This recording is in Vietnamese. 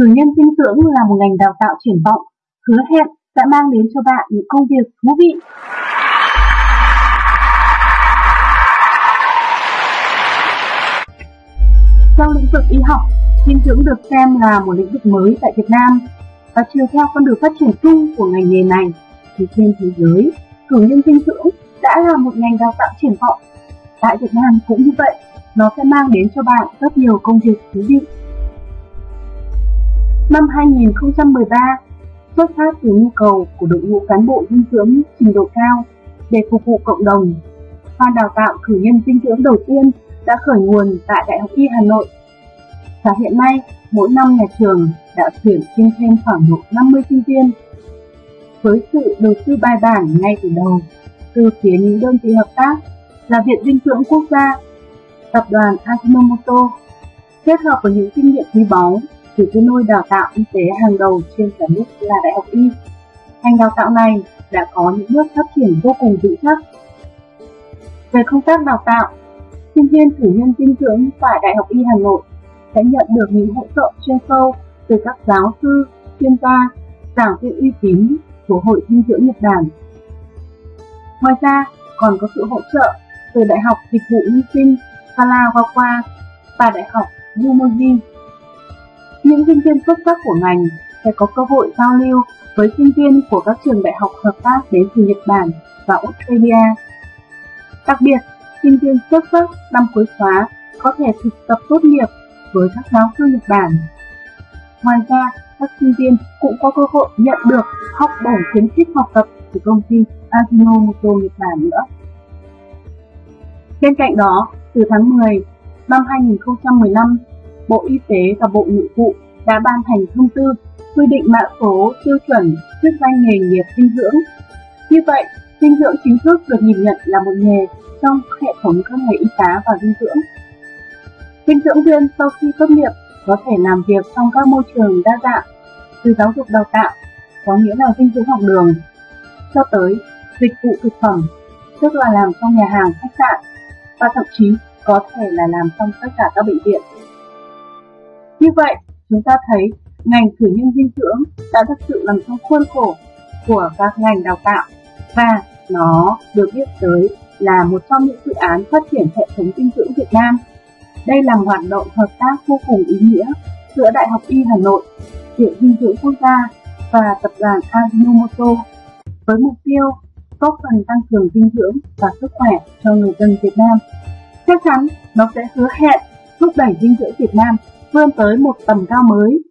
Cử nhân dinh dưỡng là một ngành đào tạo triển vọng, hứa hẹn sẽ mang đến cho bạn những công việc thú vị. Trong lĩnh vực y học, dinh dưỡng được xem là một lĩnh vực mới tại Việt Nam và chiều theo con đường phát triển chung của ngành nghề này thì trên thế giới, cử nhân dinh dưỡng đã là một ngành đào tạo triển vọng. Tại Việt Nam cũng như vậy, nó sẽ mang đến cho bạn rất nhiều công việc thú vị. Năm 2013, xuất phát từ nhu cầu của đội ngũ cán bộ dinh dưỡng trình độ cao để phục vụ cộng đồng, khoa đào tạo cử nhân dinh dưỡng đầu tiên đã khởi nguồn tại Đại học Y Hà Nội. Và hiện nay, mỗi năm nhà trường đã tuyển sinh thêm khoảng độ 50 sinh viên. Với sự đầu tư bài bản ngay từ đầu, từ phía những đơn vị hợp tác là Viện Dinh dưỡng Quốc gia, Tập đoàn Ajinomoto, kết hợp với những kinh nghiệm quý báu từ cái nôi đào tạo y tế hàng đầu trên cả nước là Đại học Y. Ngành đào tạo này đã có những bước phát triển vô cùng vững chắc. Về công tác đào tạo, sinh viên cử nhân dinh dưỡng tại Đại học Y Hà Nội sẽ nhận được những hỗ trợ chuyên sâu từ các giáo sư, chuyên gia, giảng viên uy tín của Hội Dinh dưỡng Nhật Bản. Ngoài ra, còn có sự hỗ trợ từ Đại học Dịch vụ Nhân sinh Kalagawa và Đại học Yumoji. Những sinh viên xuất sắc của ngành sẽ có cơ hội giao lưu với sinh viên của các trường đại học hợp tác đến từ Nhật Bản và Australia. Đặc biệt, sinh viên xuất sắc năm cuối khóa có thể thực tập tốt nghiệp với các giáo sư Nhật Bản. Ngoài ra, các sinh viên cũng có cơ hội nhận được học bổng khuyến khích học tập từ công ty Ajinomoto Nhật Bản nữa. Bên cạnh đó, từ tháng 10 năm 2015, Bộ Y tế và Bộ Nội vụ đã ban hành thông tư quy định mã số tiêu chuẩn chức danh nghề nghiệp dinh dưỡng. Như vậy, dinh dưỡng chính thức được nhìn nhận là một nghề trong hệ thống các nghề y tá và dinh dưỡng. Dinh dưỡng viên sau khi tốt nghiệp có thể làm việc trong các môi trường đa dạng, từ giáo dục đào tạo, có nghĩa là dinh dưỡng học đường, cho tới dịch vụ thực phẩm, tức là làm trong nhà hàng, khách sạn, và thậm chí có thể là làm trong tất cả các bệnh viện. Như vậy, chúng ta thấy ngành cử nhân dinh dưỡng đã thực sự nằm trong khuôn khổ của các ngành đào tạo và nó được biết tới là một trong những dự án phát triển hệ thống dinh dưỡng Việt Nam. Đây là một hoạt động hợp tác vô cùng ý nghĩa giữa Đại học Y Hà Nội, Viện Dinh dưỡng Quốc gia và tập đoàn Ajinomoto với mục tiêu góp phần tăng cường dinh dưỡng và sức khỏe cho người dân Việt Nam. Chắc chắn nó sẽ hứa hẹn thúc đẩy dinh dưỡng Việt Nam vươn tới một tầm cao mới.